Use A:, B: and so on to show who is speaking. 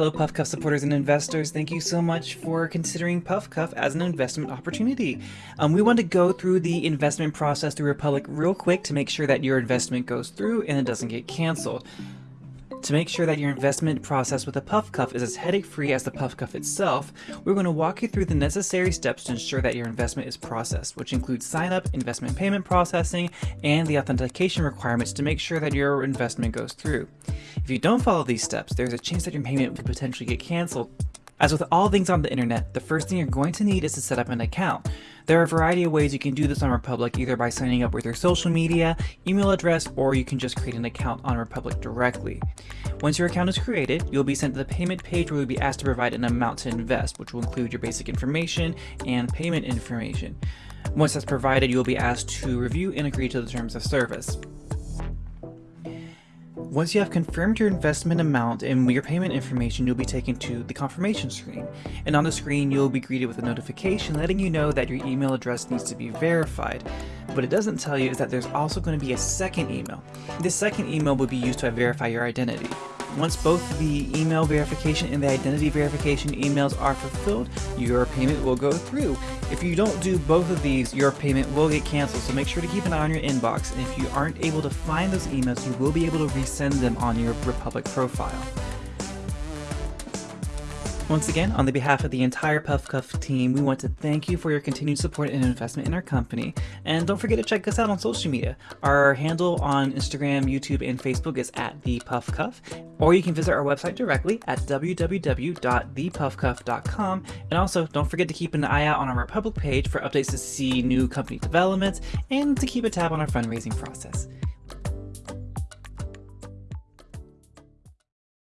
A: hello PuffCuff supporters and investors. Thank you so much for considering PuffCuff as an investment opportunity. Um, we want to go through the investment process through Republic real quick to make sure that your investment goes through and it doesn't get canceled. To make sure that your investment process with a PuffCuff is as headache-free as the PuffCuff itself, we're going to walk you through the necessary steps to ensure that your investment is processed, which includes sign-up, investment payment processing, and the authentication requirements to make sure that your investment goes through. If you don't follow these steps, there's a chance that your payment could potentially get canceled as with all things on the internet, the first thing you're going to need is to set up an account. There are a variety of ways you can do this on Republic, either by signing up with your social media, email address, or you can just create an account on Republic directly. Once your account is created, you'll be sent to the payment page where you'll be asked to provide an amount to invest, which will include your basic information and payment information. Once that's provided, you'll be asked to review and agree to the terms of service. Once you have confirmed your investment amount and your payment information, you'll be taken to the confirmation screen. And on the screen, you'll be greeted with a notification letting you know that your email address needs to be verified. What it doesn't tell you is that there's also going to be a second email. This second email will be used to verify your identity. Once both the email verification and the identity verification emails are fulfilled, your payment will go through. If you don't do both of these, your payment will get canceled, so make sure to keep an eye on your inbox, and if you aren't able to find those emails, you will be able to resend them on your Republic profile. Once again, on the behalf of the entire PuffCuff team, we want to thank you for your continued support and investment in our company. And don't forget to check us out on social media. Our handle on Instagram, YouTube, and Facebook is at the PuffCuff, or you can visit our website directly at www.thepuffcuff.com. And also, don't forget to keep an eye out on our Republic page for updates to see new company developments and to keep a tab on our fundraising process.